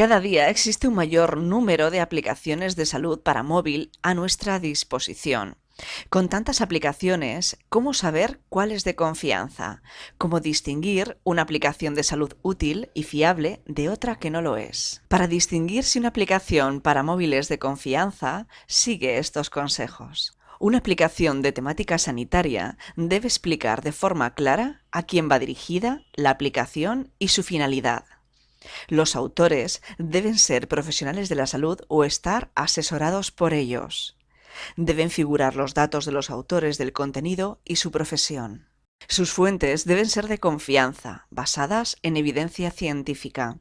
Cada día existe un mayor número de aplicaciones de salud para móvil a nuestra disposición. Con tantas aplicaciones, ¿cómo saber cuál es de confianza? ¿Cómo distinguir una aplicación de salud útil y fiable de otra que no lo es? Para distinguir si una aplicación para móviles de confianza, sigue estos consejos. Una aplicación de temática sanitaria debe explicar de forma clara a quién va dirigida la aplicación y su finalidad. Los autores deben ser profesionales de la salud o estar asesorados por ellos. Deben figurar los datos de los autores del contenido y su profesión. Sus fuentes deben ser de confianza, basadas en evidencia científica.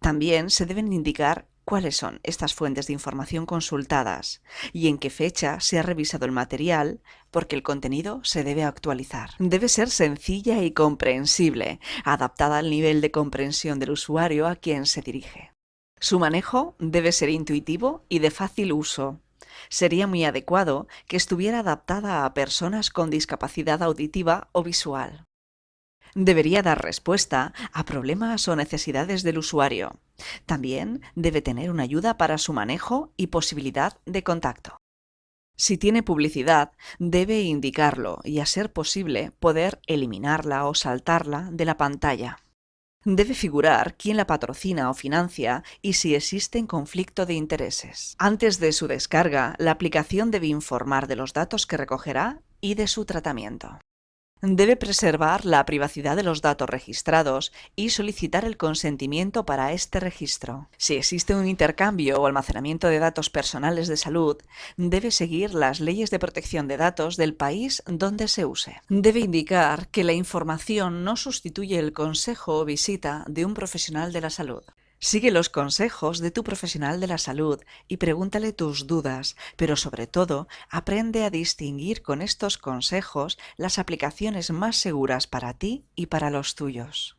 También se deben indicar cuáles son estas fuentes de información consultadas y en qué fecha se ha revisado el material porque el contenido se debe actualizar. Debe ser sencilla y comprensible, adaptada al nivel de comprensión del usuario a quien se dirige. Su manejo debe ser intuitivo y de fácil uso. Sería muy adecuado que estuviera adaptada a personas con discapacidad auditiva o visual. Debería dar respuesta a problemas o necesidades del usuario. También debe tener una ayuda para su manejo y posibilidad de contacto. Si tiene publicidad, debe indicarlo y, a ser posible, poder eliminarla o saltarla de la pantalla. Debe figurar quién la patrocina o financia y si existe conflicto de intereses. Antes de su descarga, la aplicación debe informar de los datos que recogerá y de su tratamiento. Debe preservar la privacidad de los datos registrados y solicitar el consentimiento para este registro. Si existe un intercambio o almacenamiento de datos personales de salud, debe seguir las leyes de protección de datos del país donde se use. Debe indicar que la información no sustituye el consejo o visita de un profesional de la salud. Sigue los consejos de tu profesional de la salud y pregúntale tus dudas, pero sobre todo aprende a distinguir con estos consejos las aplicaciones más seguras para ti y para los tuyos.